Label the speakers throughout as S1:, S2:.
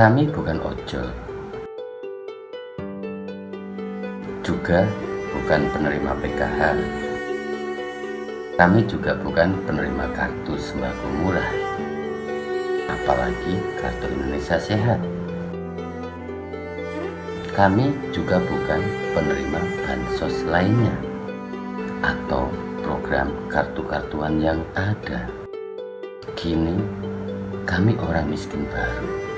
S1: Kami bukan ojol, juga bukan penerima PKH. Kami juga bukan penerima kartu sembako murah, apalagi kartu Indonesia Sehat. Kami juga bukan penerima bansos lainnya atau program kartu-kartuan yang ada. Kini, kami orang miskin baru.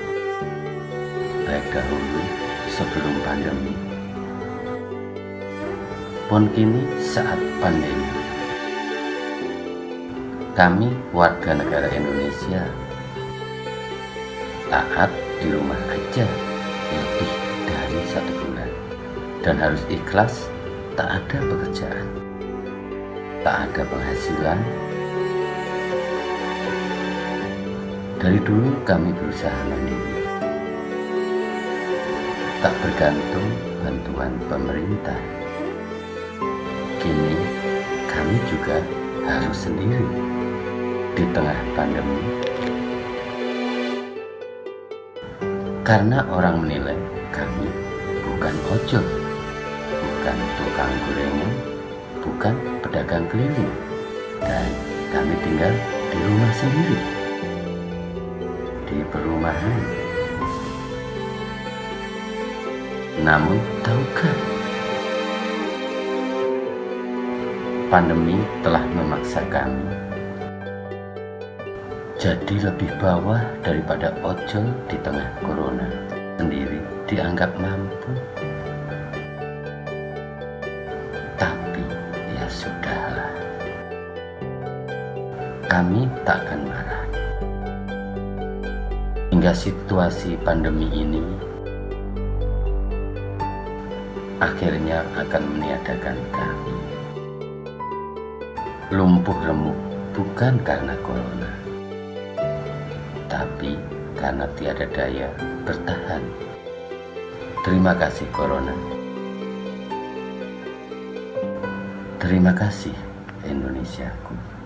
S1: Baik dahulu sebelum pandemi. Pun kini saat pandemi. Kami warga negara Indonesia taat di rumah aja lebih dari satu bulan dan harus ikhlas tak ada pekerjaan tak ada penghasilan dari dulu kami berusaha mandiri tak bergantung bantuan pemerintah. Kini kami juga harus sendiri di tengah pandemi. Karena orang menilai kami bukan ojol bukan tukang gorengan bukan pedagang keliling dan kami tinggal di rumah sendiri di perumahan namun tahukah? Pandemi telah memaksa kami jadi lebih bawah daripada ojol di tengah corona. Sendiri dianggap mampu. Tapi ya sudahlah. Kami tak akan marah. Hingga situasi pandemi ini akhirnya akan meniadakan kami lumpuh remuk bukan karena corona tapi karena tiada daya bertahan. Terima kasih Corona. Terima kasih Indonesiaku.